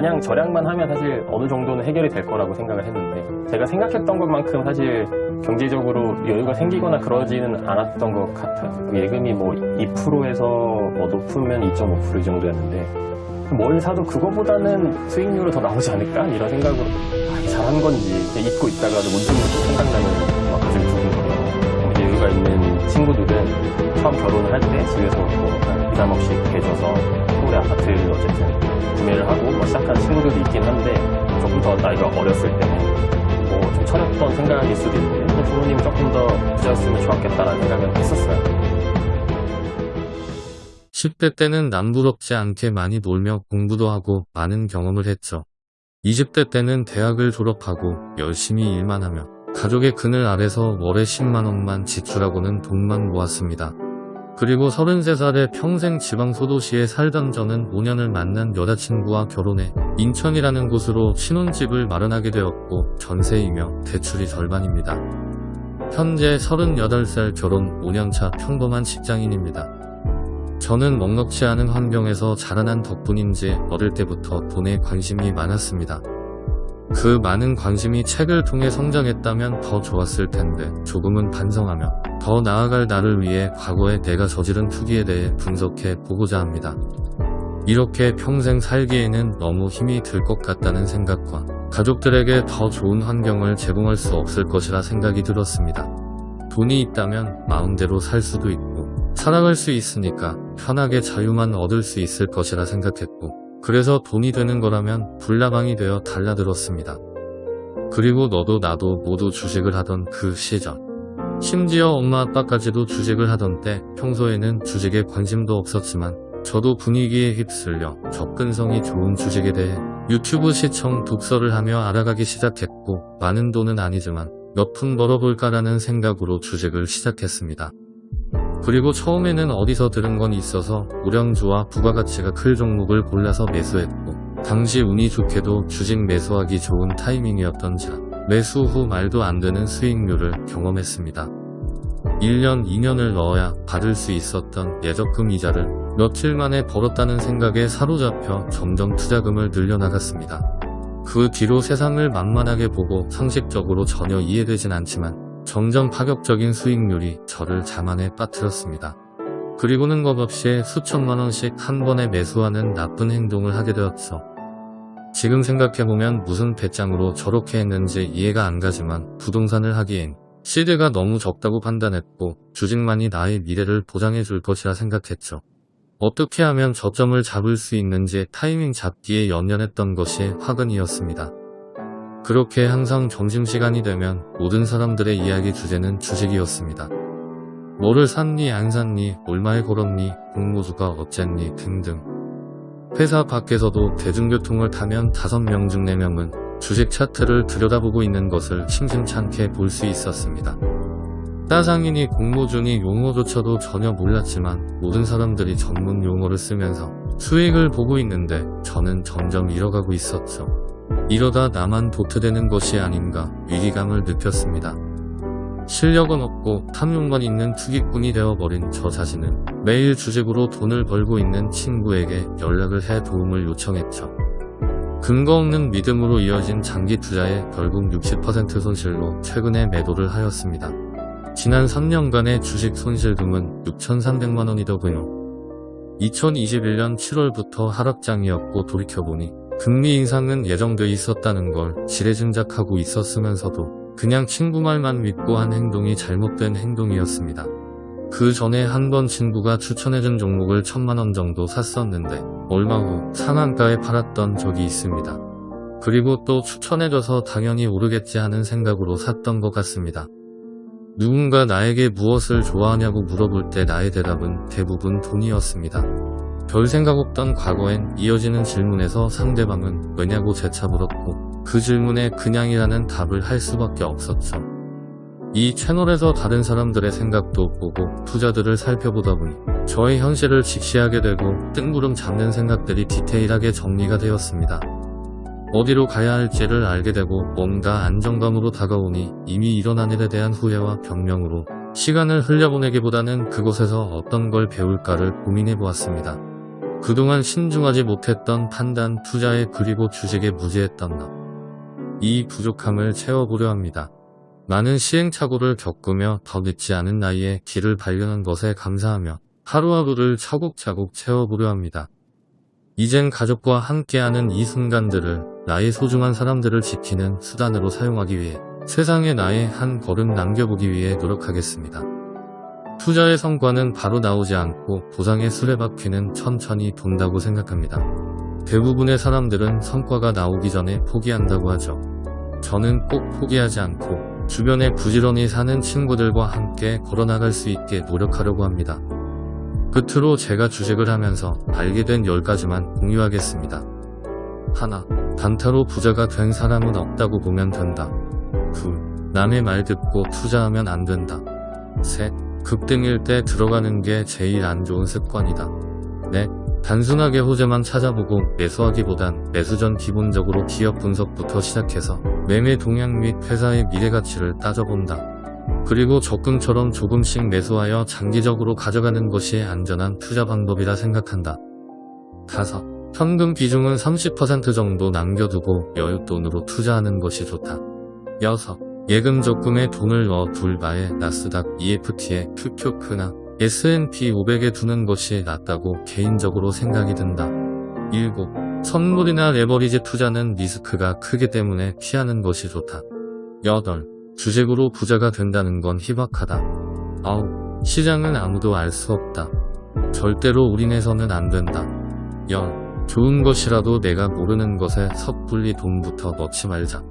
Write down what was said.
마냥 절약만 하면 사실 어느 정도는 해결이 될 거라고 생각을 했는데 제가 생각했던 것만큼 사실 경제적으로 여유가 생기거나 그러지는 않았던 것 같아요. 그 예금이 뭐 2%에서 뭐 높으면 2.5%이 정도였는데 뭘 사도 그거보다는 수익률은 더 나오지 않을까? 이런 생각으로 아, 잘한 건지 잊고 있다가도 문득 문득 생각나면 막 가지고 두근거려요. 여유가 있는 친구들은 처음 결혼을 할 때 집에서 뭐 한 2, 3억씩 대줘서 서울의 아파트를 어쨌든 구매를 하고 뭐 시작한 친구들도 있긴 한데 조금 더 나이가 어렸을 때는 뭐 좀 철없던 생각일 수도 있는데 또 부모님이 조금 더 부자였으면 좋았겠다라는 생각을 했었어요. 10대 때는 남부럽지 않게 많이 놀며 공부도 하고 많은 경험을 했죠. 20대 때는 대학을 졸업하고 열심히 일만 하며 가족의 그늘 아래서 월에 10만원만 지출하고는 돈만 모았습니다. 그리고 33살에 평생 지방 소도시에 살던 저는 5년을 만난 여자친구와 결혼해 인천이라는 곳으로 신혼집을 마련하게 되었고 전세이며 대출이 절반입니다. 현재 38살 결혼 5년차 평범한 직장인입니다. 저는 넉넉지 않은 환경에서 자라난 덕분인지 어릴 때부터 돈에 관심이 많았습니다. 그 많은 관심이 책을 통해 성장했다면 더 좋았을 텐데 조금은 반성하며 더 나아갈 나를 위해 과거에 내가 저지른 투기에 대해 분석해 보고자 합니다. 이렇게 평생 살기에는 너무 힘이 들 것 같다는 생각과 가족들에게 더 좋은 환경을 제공할 수 없을 것이라 생각이 들었습니다. 돈이 있다면 마음대로 살 수도 있고 살아갈 수 있으니까 편하게 자유만 얻을 수 있을 것이라 생각했고 그래서 돈이 되는 거라면 불나방이 되어 달라들었습니다. 그리고 너도 나도 모두 주식을 하던 그 시절 심지어 엄마 아빠까지도 주식을 하던 때 평소에는 주식에 관심도 없었지만 저도 분위기에 휩쓸려 접근성이 좋은 주식에 대해 유튜브 시청 독서를 하며 알아가기 시작했고 많은 돈은 아니지만 몇 푼 벌어볼까라는 생각으로 주식을 시작했습니다. 그리고 처음에는 어디서 들은 건 있어서 우량주와 부가가치가 클 종목을 골라서 매수했고 당시 운이 좋게도 주식 매수하기 좋은 타이밍이었던지라 매수 후 말도 안 되는 수익률을 경험했습니다. 1년 2년을 넣어야 받을 수 있었던 예적금 이자를 며칠 만에 벌었다는 생각에 사로잡혀 점점 투자금을 늘려나갔습니다. 그 뒤로 세상을 만만하게 보고 상식적으로 전혀 이해되진 않지만 점점 파격적인 수익률이 저를 자만에 빠뜨렸습니다. 그리고는 겁없이 수천만 원씩 한 번에 매수하는 나쁜 행동을 하게 되었죠. 지금 생각해보면 무슨 배짱으로 저렇게 했는지 이해가 안 가지만 부동산을 하기엔 시드가 너무 적다고 판단했고 주식만이 나의 미래를 보장해 줄 것이라 생각했죠. 어떻게 하면 저점을 잡을 수 있는지 타이밍 잡기에 연연했던 것이 화근이었습니다. 그렇게 항상 점심시간이 되면 모든 사람들의 이야기 주제는 주식이었습니다. 뭐를 샀니 안 샀니 얼마에 걸었니 공모주가 어쨌니 등등 회사 밖에서도 대중교통을 타면 5명 중 4명은 주식 차트를 들여다보고 있는 것을 심심찮게 볼 수 있었습니다. 따상이니 공모주니 용어조차도 전혀 몰랐지만 모든 사람들이 전문 용어를 쓰면서 수익을 보고 있는데 저는 점점 잃어가고 있었죠. 이러다 나만 도태되는 것이 아닌가 위기감을 느꼈습니다. 실력은 없고 탐욕만 있는 투기꾼이 되어버린 저 자신은 매일 주식으로 돈을 벌고 있는 친구에게 연락을 해 도움을 요청했죠. 근거 없는 믿음으로 이어진 장기 투자에 결국 60% 손실로 최근에 매도를 하였습니다. 지난 3년간의 주식 손실금은 6,300만원이더군요. 2021년 7월부터 하락장이었고 돌이켜보니 금리 인상은 예정돼 있었다는 걸 지레짐작하고 있었으면서도 그냥 친구 말만 믿고 한 행동이 잘못된 행동이었습니다. 그 전에 한 번 친구가 추천해준 종목을 천만원 정도 샀었는데 얼마 후 상한가에 팔았던 적이 있습니다. 그리고 또 추천해줘서 당연히 오르겠지 하는 생각으로 샀던 것 같습니다. 누군가 나에게 무엇을 좋아하냐고 물어볼 때 나의 대답은 대부분 돈이었습니다. 별 생각 없던 과거엔 이어지는 질문에서 상대방은 왜냐고 재차 물었고 그 질문에 그냥이라는 답을 할 수밖에 없었죠. 이 채널에서 다른 사람들의 생각도 보고 투자들을 살펴보다 보니 저의 현실을 직시하게 되고 뜬구름 잡는 생각들이 디테일하게 정리가 되었습니다. 어디로 가야 할지를 알게 되고 뭔가 안정감으로 다가오니 이미 일어난 일에 대한 후회와 변명으로 시간을 흘려보내기보다는 그곳에서 어떤 걸 배울까를 고민해 보았습니다. 그동안 신중하지 못했던 판단, 투자에 그리고 주식에 무지했던 나. 이 부족함을 채워보려 합니다. 많은 시행착오를 겪으며 더 늦지 않은 나이에 길을 발견한 것에 감사하며 하루하루를 차곡차곡 채워보려 합니다. 이젠 가족과 함께하는 이 순간들을 나의 소중한 사람들을 지키는 수단으로 사용하기 위해 세상에 나의 한 걸음 남겨보기 위해 노력하겠습니다. 투자의 성과는 바로 나오지 않고 보상의 수레바퀴는 천천히 돈다고 생각합니다. 대부분의 사람들은 성과가 나오기 전에 포기한다고 하죠. 저는 꼭 포기하지 않고 주변에 부지런히 사는 친구들과 함께 걸어나갈 수 있게 노력하려고 합니다. 끝으로 제가 주식을 하면서 알게 된 10가지만 공유하겠습니다. 하나, 단타로 부자가 된 사람은 없다고 보면 된다. 둘, 남의 말 듣고 투자하면 안 된다. 셋, 급등일 때 들어가는 게 제일 안 좋은 습관이다. 넷, 단순하게 호재만 찾아보고 매수하기보단 매수 전 기본적으로 기업 분석부터 시작해서 매매 동향 및 회사의 미래 가치를 따져본다. 그리고 적금처럼 조금씩 매수하여 장기적으로 가져가는 것이 안전한 투자 방법이라 생각한다. 다섯, 현금 비중은 30% 정도 남겨두고 여윳돈으로 투자하는 것이 좋다. 여섯, 예금 적금에 돈을 넣어 둘 바에 나스닥, EFT에 QQ크나 S&P 500에 두는 것이 낫다고 개인적으로 생각이 든다. 7. 선물이나 레버리지 투자는 리스크가 크기 때문에 피하는 것이 좋다. 8. 주식으로 부자가 된다는 건 희박하다. 9. 시장은 아무도 알 수 없다. 절대로 올인해서는 안 된다. 10. 좋은 것이라도 내가 모르는 것에 섣불리 돈부터 넣지 말자.